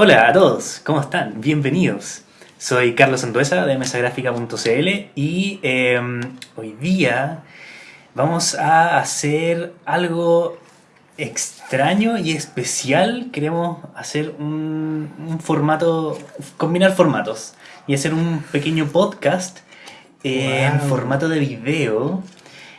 Hola a todos, ¿cómo están? Bienvenidos. Soy Carlos Anduesa de mesagráfica.cl y em, hoy día vamos a hacer algo extraño y especial. Queremos hacer un, un formato, combinar formatos y hacer un pequeño podcast en Wow. formato de video.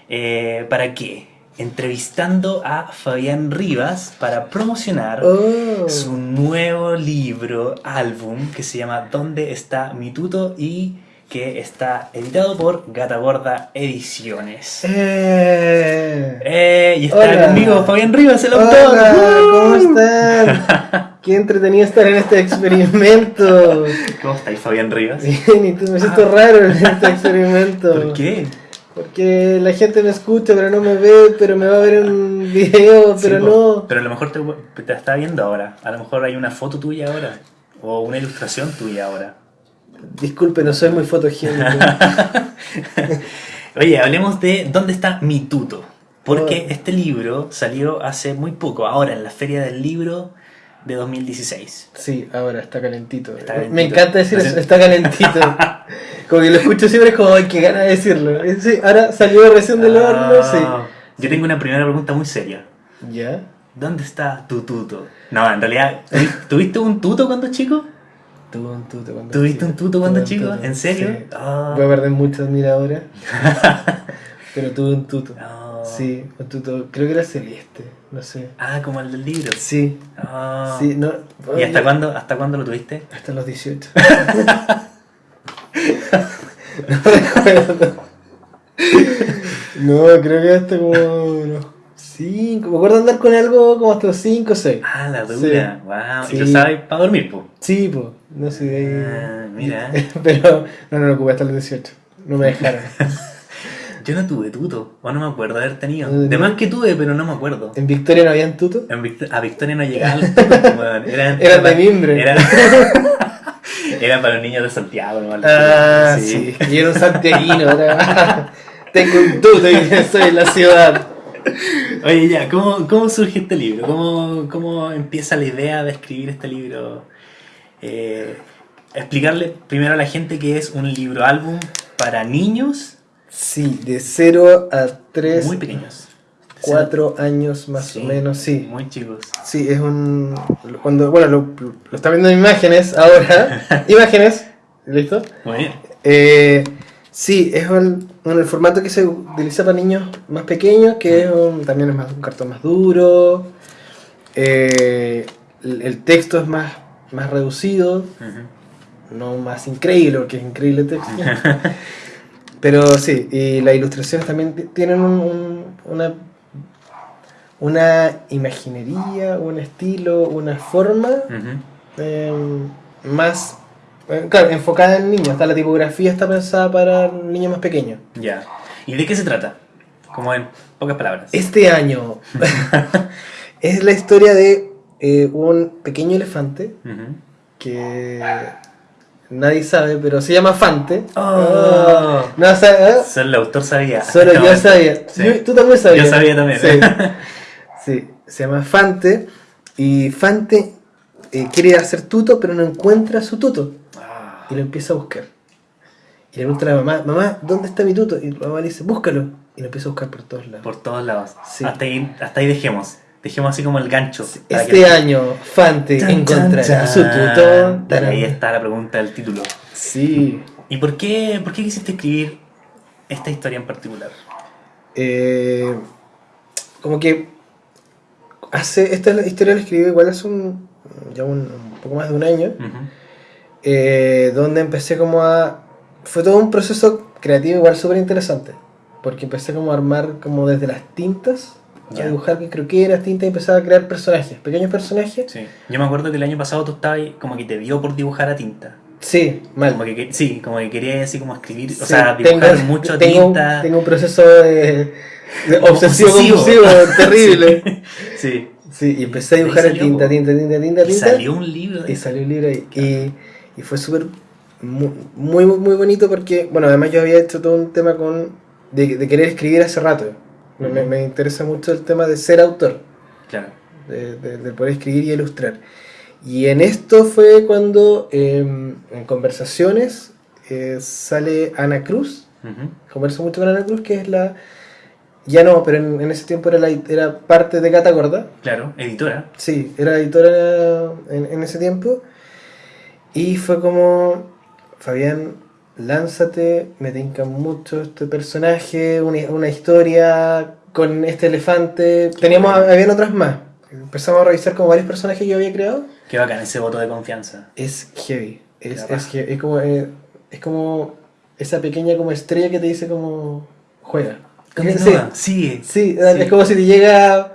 Eh, ¿Para qué? Entrevistando a Fabián Rivas para promocionar Oh. su nuevo libro, álbum, que se llama ¿Dónde está mi tuto? y que está editado por Gata Gorda Ediciones. Eh. Eh, y está Hola. conmigo Fabián Rivas, el autor. Hola, ¿cómo ¡Uh! están? Qué entretenido estar en este experimento. ¿Cómo estáis, Fabián Rivas? Bien, y tú me siento raro en este experimento. ¿Por qué? Porque la gente me escucha, pero no me ve, pero me va a ver en un video, pero Sí, po. no. Pero a lo mejor te, te está viendo ahora. A lo mejor hay una foto tuya ahora. O una ilustración tuya ahora. Disculpe, no soy muy fotogénico. Oye, hablemos de dónde está mi tuto. Porque Oh. este libro salió hace muy poco, ahora en la Feria del Libro de 2016. Sí, ahora está calentito. Está Me encanta decir eso, está calentito. Como que lo escucho siempre, es como, ay, qué ganas de decirlo. Eh, Sí, ahora salió recién del horno, Ah, sí. Yo tengo una primera pregunta muy seria. ¿Ya? ¿Dónde está tu tuto? No, en realidad, ¿tuvi- ¿tuviste un tuto cuando chico? Tuve un tuto cuando ¿Tuviste un tuto cuando Tuve chico? tuto, ¿En serio? sí. Ah. Voy a perder mucha admiradora. pero tuve un tuto. No. Sí, un tuto, creo que era celeste, no sé. Ah, como el del libro. Sí, Ah. sí, no. ¿Y hasta cuándo, hasta cuándo lo tuviste? Hasta los 18. no. No, creo que hasta como unos 5. Me acuerdo andar con algo como hasta los 5 o 6. Ah, la dura. Wow. Sí. Y lo sabes para dormir, pues. Sí, pues, no sé de ahí. Ah, mira. Pero no, no lo ocupé hasta los 18. No me dejaron. Yo no tuve tuto, o no me acuerdo de haber tenido. No, De más que tuve, pero no me acuerdo. ¿En Victoria no habían tuto? En a Victoria no llegaba el tuto. Era, Era de mimbre. Era, era para los niños de Santiago, ¿no? Ah, sí. Y era un santiaguino. Tengo un tuto y soy en la ciudad. Oye, ya, ¿cómo, ¿cómo surge este libro? ¿Cómo, ¿Cómo empieza la idea de escribir este libro? Eh, explicarle primero a la gente que es un libro álbum para niños Sí, de 0 a 3, muy pequeños. 4 años más Sí, o menos, sí. Muy chicos. Sí, es un... Cuando, bueno, lo, lo está viendo en imágenes ahora. imágenes, ¿listo? Muy bien. Eh, sí, es un, un- el formato que se utiliza para niños más pequeños, que es un- también es más, un cartón más duro. Eh, el, el texto es más, más reducido, no más increíble, porque es increíble el texto. Pero sí, y las ilustraciones también ti- tienen un- un- una, una imaginería, un estilo, una forma eh, más, eh, claro, enfocada en niños. Hasta la tipografía está pensada para niños más pequeños. Ya. ¿Y de qué se trata? Como en pocas palabras. Este año es la historia de eh, un pequeño elefante que nadie sabe, pero se llama Fante. Oh. Ah, no sabe, ¿eh? Solo el autor sabía. Solo yo sabía. Sí. Tú también sabías. Yo sabía también. Sí. Sí, se llama Fante. Y Fante eh, quiere hacer tuto, pero no encuentra su tuto. Ah. Y lo empieza a buscar. Y le pregunta a la mamá, mamá, ¿dónde está mi tuto? Y la mamá le dice, búscalo. Y lo empieza a buscar por todos lados. Por todos lados. Sí. Hasta, ahí, hasta ahí dejemos. Dejemos así como el gancho. Este que- año, Fante Chan, encontrará chan, su tuto. Tarán. ahí está la pregunta del título. Sí. ¿Y por qué, por qué quisiste escribir esta historia en particular? Eh, como que hace esta historia la escribí igual hace un, ya un, un poco más de un año, Ujú. eh, donde empecé como a... Fue todo un proceso creativo igual súper interesante, porque empecé como a armar como desde las tintas, a dibujar que croqueras, tintas y empezaba a crear personajes, pequeños personajes. Sí. Yo me acuerdo que el año pasado tú estabas ahí, como que te dio por dibujar a tinta. Sí, mal. Como que, sí, como que querías así como escribir, o sea, dibujar tengo- mucho tengo, tinta. Tengo un proceso de, de obsesivo Obsesivo. compulsivo terrible. Sí. Sí, y empecé a dibujar en tinta, po. tinta, tinta, tinta, Y tinta. salió un libro Y salió un libro ahí. Y, y fue súper muy, muy, muy bonito porque, bueno, además yo había hecho todo un tema con de, de querer escribir hace rato. Me, me- me interesa mucho el tema de ser autor, Claro. de, de- de poder escribir y ilustrar. Y en esto fue cuando em, en conversaciones eh, sale Ana Cruz. Ujú. Converso mucho con Ana Cruz, que es la... Ya no, pero en, en ese tiempo era, la, era parte de Gata Gorda. Claro, editora. Sí, era editora en, en ese tiempo. Y fue como, Fabián, lánzate, me tinca mucho este personaje, una, una historia con este elefante. Teníamos, habían otras más. Empezamos a revisar como varios personajes que yo había creado. Qué bacán ese voto de confianza. Es heavy. Es, es, raja. heavy. es como, eh, es como esa pequeña como estrella que te dice como, juega. Continúa, sigue. Sí, Sí. es como si te llega.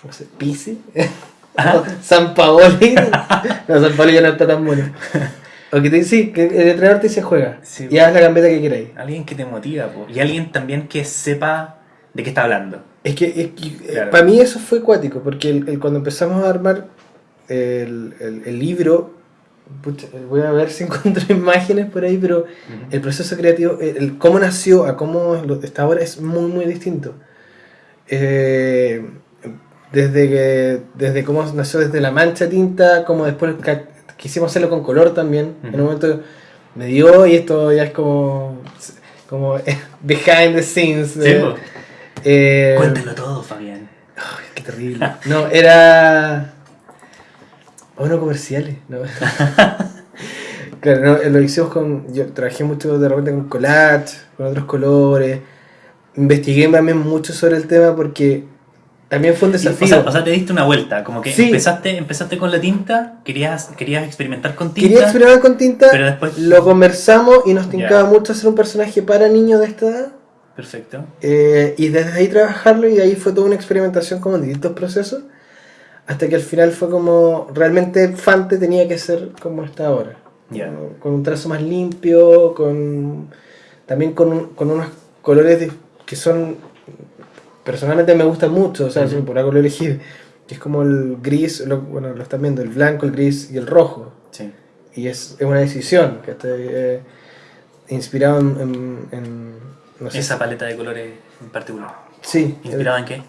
¿Cómo se Pisi? Ajá. San Paoli. no, San Paoli ya no está tan bueno. O que te dice, sí, que el entrenador te dice juega. Sí, y haz la gambeta que queráis. Alguien que te motiva, po. y alguien también que sepa de qué está hablando. Es que, es que, eh, Claro. para mí eso fue cuático, porque el- el- cuando empezamos a armar el, libro, pucha, voy a ver si encuentro imágenes por ahí, pero el proceso creativo, el, el cómo nació a cómo está ahora es muy, muy distinto. Eh, desde, que, desde cómo nació desde la mancha tinta, como después quisimos hacerlo con color también. En un momento me dio y esto ya es como, como behind the scenes. Sí, de- po. Eh, Cuéntalo todo, Fabián. Ay, qué terrible. No, era. O no comerciales, ¿no? claro, no, lo hicimos con. Yo trabajé mucho de repente con collage, con otros colores. Investigué también mucho sobre el tema porque también fue un desafío. o, sea, o sea, te diste una vuelta, como que Sí. empezaste, empezaste con la tinta, querías, querías experimentar con tinta, Quería experimentar con tinta, pero después... lo conversamos y nos tincaba mucho hacer un personaje para niños de esta edad. Perfecto. Eh, y desde ahí trabajarlo y de ahí fue toda una experimentación como en distintos procesos hasta que al final fue como realmente Fante tenía que ser como está ahora. Como- con un trazo más limpio con también con, un- con unos colores de- que son personalmente me gustan mucho o sea por algo lo elegí que es como el gris lo- bueno lo están viendo el blanco el gris y el rojo Sí. y es, es una decisión que está eh, inspirado en, en- en- no sé Esa paleta de colores en particular. sí ¿Inspirada en qué?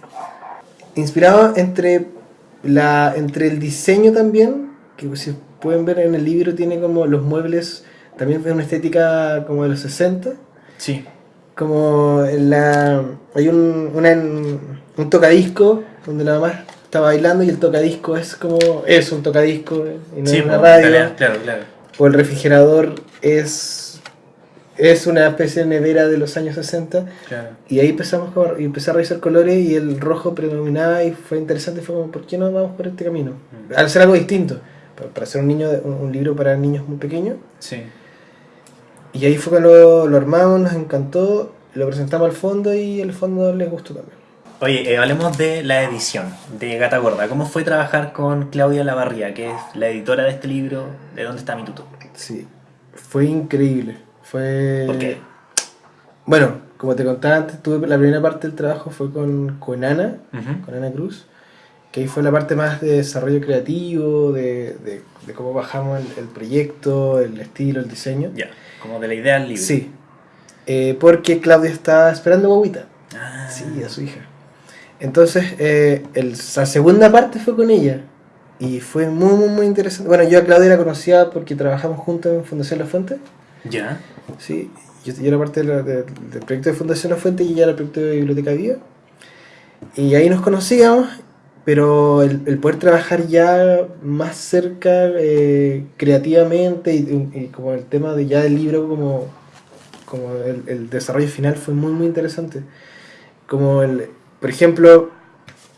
inspirado entre la entre el diseño también que si pueden ver en el libro tiene como los muebles también es una estética como de los 60 Sí. como en la hay un una, un tocadisco donde la mamá está bailando y el tocadisco es como es un tocadisco y no sí, es una radio Claro, claro. o el refrigerador es es una especie de nevera de los años 60 claro. y ahí empezamos como- y empecé a revisar colores y el rojo predominaba y fue interesante. Fue como, ¿por qué no vamos por este camino? Mm. Al hacer algo distinto. Para, para hacer un, niño, un, un libro para niños muy pequeños. Sí. Y ahí fue cuando lo, lo armamos, nos encantó, lo presentamos al fondo y el fondo les gustó también. Oye, eh, hablemos de la edición de Gata Gorda. ¿Cómo fue trabajar con Claudia Lavarría, que es la editora de este libro, ¿De dónde está mi tuto? Sí, fue increíble. Fue... ¿Por qué? Bueno, como te contaba antes, tuve la primera parte del trabajo fue con, con Ana, con Ana Cruz, que ahí fue la parte más de desarrollo creativo, de, de- de cómo bajamos el, el proyecto, el estilo, el diseño. Ya, como de la idea libro. Sí, Eh, porque Claudia estaba esperando guaguita, Ah, sí, a su hija. Entonces, eh, el- la segunda parte fue con ella. Y fue muy, muy, muy interesante. Bueno, yo a Claudia la conocía porque trabajamos juntos en Fundación La Fuente. Ya. Sí, yo, yo era parte de la- de- del proyecto de Fundación La Fuente y ella era el proyecto de Biblioteca Viva. Y ahí nos conocíamos, pero el, el poder trabajar ya más cerca eh, creativamente y, y como el tema de ya del libro como, como el, el desarrollo final fue muy muy interesante. Como el, por ejemplo,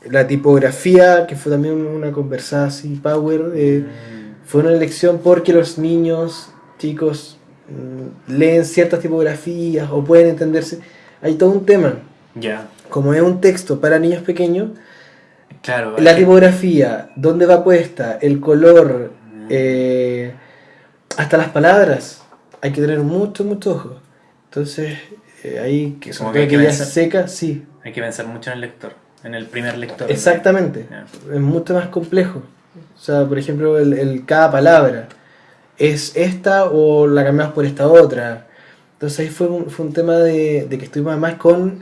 la tipografía, que fue también una conversada así, power, eh, Mm, fue una elección porque los niños, chicos, leen ciertas tipografías o pueden entenderse. Hay todo un tema. Ya. Como es un texto para niños pequeños, Claro. la que- tipografía, dónde va puesta, el color, Mm. eh, hasta las palabras, hay que tener mucho, mucho ojo. Entonces, eh, ahí, que que hay que pensar. seca, sí, Hay que pensar mucho en el lector, en el primer lector. exactamente. Es mucho más complejo. O sea, por ejemplo, el, el- cada palabra es esta o la cambiamos por esta otra. Entonces ahí fue un, fue un tema de, de que estuvimos además con,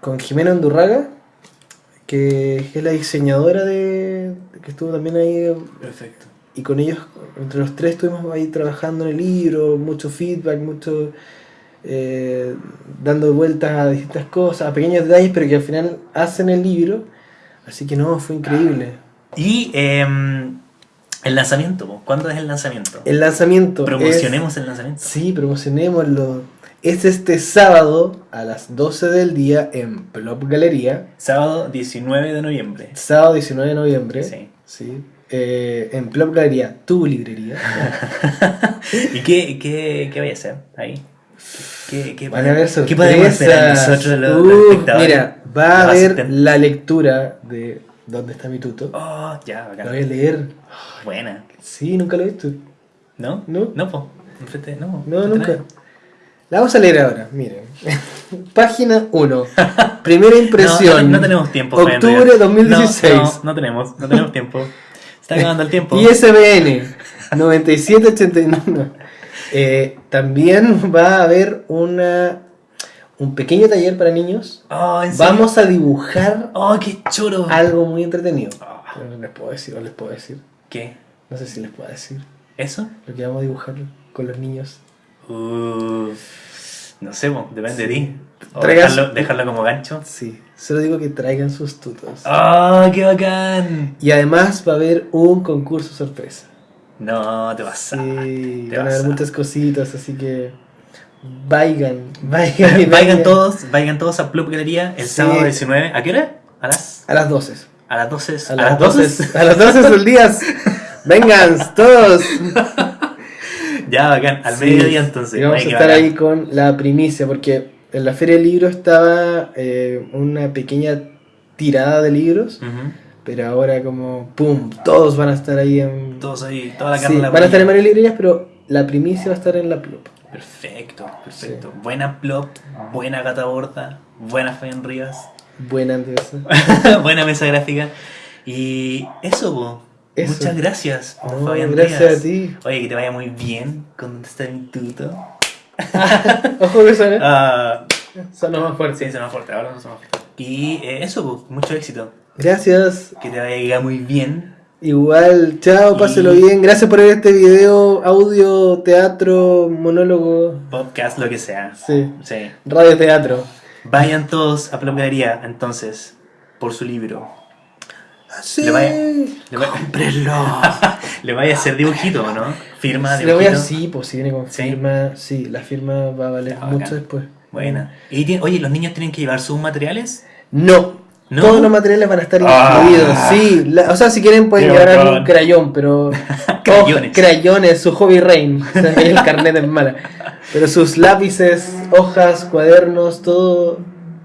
con Jimena Andurraga, que es la diseñadora de, que estuvo también ahí Perfecto. y con ellos, entre los tres, estuvimos ahí trabajando en el libro, mucho feedback, mucho eh, dando vueltas a distintas cosas, a pequeños detalles, pero que al final hacen el libro. Así que no, fue increíble. Y em, el lanzamiento, po. ¿cuándo es el lanzamiento? El lanzamiento. Promocionemos es- el lanzamiento. Sí, promocionémoslo. Es este sábado a las 12 del día en Plop Galería. Sábado 19 de noviembre. Sábado 19 de noviembre. Sí. Sí. Eh, en Plop Galería, tu librería. ¿Y qué, qué, qué voy a hacer ahí? ¿Qué, qué, Van a haber ¿Qué podemos esperar sorpresas. nosotros los, espectadores? mira, va a haber la lectura de ¿Dónde está mi tuto? Oh, ya, Lo voy a leer. Buena. Sí, nunca lo he visto. ¿No? No. No, po. Enfrente, no. No, nunca. La vamos a leer ahora, miren. Página 1. Primera No, impresión. no, no tenemos tiempo. Octubre Rivera. 2016. No, no, no tenemos, no tenemos tiempo. Está acabando el tiempo. ISBN 9789. Eh, también va a haber una, un pequeño taller para niños. Oh, ¿en serio? Vamos a dibujar Oh, qué choro. algo muy entretenido. Pero no les puedo decir, o les puedo decir. ¿Qué? No sé si les puedo decir ¿Eso? lo que vamos a dibujar con los niños. Uh, no sé, depende de ti. Dejarlo, dejarlo como gancho. Sí, solo digo que traigan sus tutos. ¡Oh, qué bacán! Y además va a haber un concurso sorpresa. No, te vas a. Sí, te van a haber muchas cositas, así que y Vayan todos, vayan todos a Club Galería el Sí. sábado 19. ¿A qué hora? A las, A las 12. a las 12. A las 12. A las 12 del día. Vengan, todos. Ya, bacán. Al Sí, mediodía entonces. Y vamos Ay, a estar bacán. ahí con la primicia, porque en la Feria del Libro estaba eh, una pequeña tirada de libros, pero ahora como, ¡pum! Todos van a estar ahí en... Todos ahí, toda la Sí, carne en la van a estar en varias librerías, pero la primicia va a estar en la Plop. Perfecto, perfecto. Buena plop, buena gata borda, buena Fabián Rivas, Buena Andrés. buena mesa gráfica. Y eso, po. Eso. Muchas gracias, No, Fabián gracias Rivas. a ti. Oye, que te vaya muy bien con donde está mi tuto. Ojo que suena. Ah, Suena más fuerte. sí, suena fuerte, ahora no suena fuerte. Y eh, eso, po, mucho éxito. Gracias. Que te vaya muy bien. Igual, chao, Y- páselo bien. Gracias por ver este video, audio, teatro, monólogo. Podcast, lo que sea. Sí, Sí. radio teatro. Vayan todos a Plop Galería, entonces, por su libro. Sí. Le vaya- Le Cómprenlo. le vaya a hacer dibujito, ¿no? Firma, Le voy a dibujito. sí, pues si viene con ¿Sí? firma, sí, la firma va a valer Ah, mucho bacán. después. Buena. Y oye, ¿los niños tienen que llevar sus materiales? No. ¿No? Todos los materiales van a estar Ah. incluidos, sí. la- o sea, si quieren pueden Qué llevar bacán. algún crayón, pero... Crayones. Oh, crayones, su hobby rain. O sea, el carnet es mala. Pero sus lápices, hojas, cuadernos, todo...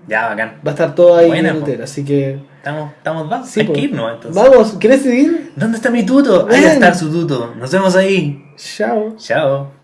Ya, bacán. Va a estar todo ahí Buena, en el hotel, así que... Estamos, estamos, vamos. Sí, Hay que irnos, entonces. Vamos, ¿quieres seguir? ¿Dónde está mi tuto? Ahí va a estar su tuto. Nos vemos ahí. Chao. Chao.